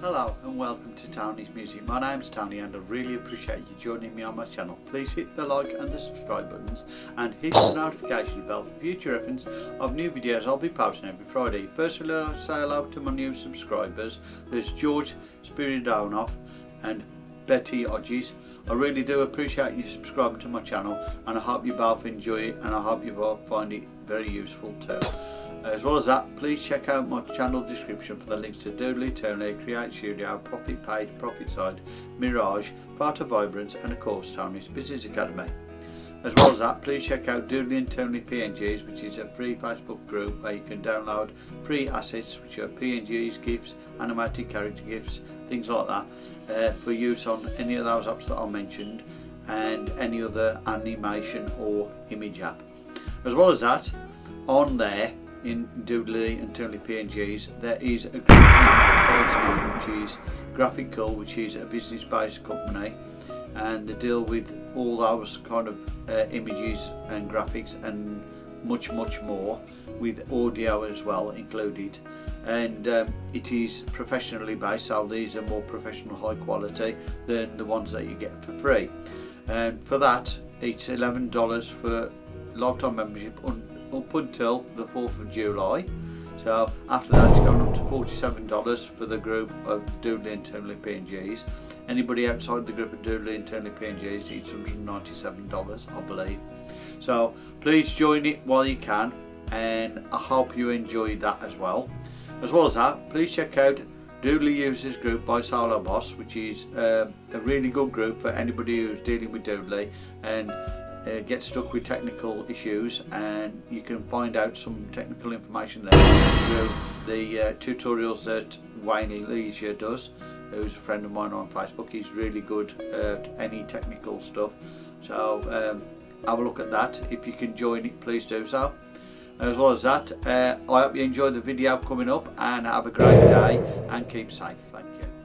welcome to Tony's Music. My name's Tony and I really appreciate you joining me on my channel. Please hit the like and the subscribe buttons and hit the notification bell for future reference of new videos I'll be posting every Friday. Firstly, I'll say hello to my new subscribers. There's George Spiridonov and Betty Odges. I really do appreciate you subscribing to my channel and I hope you both enjoy it and I hope you both find it very useful too. As well as that, please check out my channel description for the links to Doodly, Toonly, Create Studio, Profit Page, Profit Site, Mirage, Part of Vibrance and of course Toonly's Business Academy. As well as that, please check out Doodly and Tony PNGs, which is a free Facebook group where you can download free assets, which are PNGs, GIFs, animated character GIFs, things like that, uh, for use on any of those apps that I mentioned and any other animation or image app. As well as that, on there in Doodly and Toonly PNGs there is a group name which is Graphical which is a business based company and they deal with all those kind of uh, images and graphics and much much more with audio as well included. And um, it is professionally based so these are more professional high quality than the ones that you get for free. And for that it's $11 for lifetime membership up until the 4th of July. So after that it's going up to $47 for the group of Doodly and Toonly PNGs. Anybody outside the group of Doodly and Toonly PNGs it's $197 I believe. So please join it while you can and I hope you enjoyed that as well. As well as that, please check out Doodly Users Group by Solo Boss, which is uh, a really good group for anybody who's dealing with Doodly and uh, get stuck with technical issues and you can find out some technical information there through the uh, tutorials that Wayne Leisure does who's a friend of mine on Facebook. He's really good at any technical stuff. So um, have a look at that. If you can join it please do so. As well as that uh, I hope you enjoy the video coming up and have a great day and keep safe. Thank you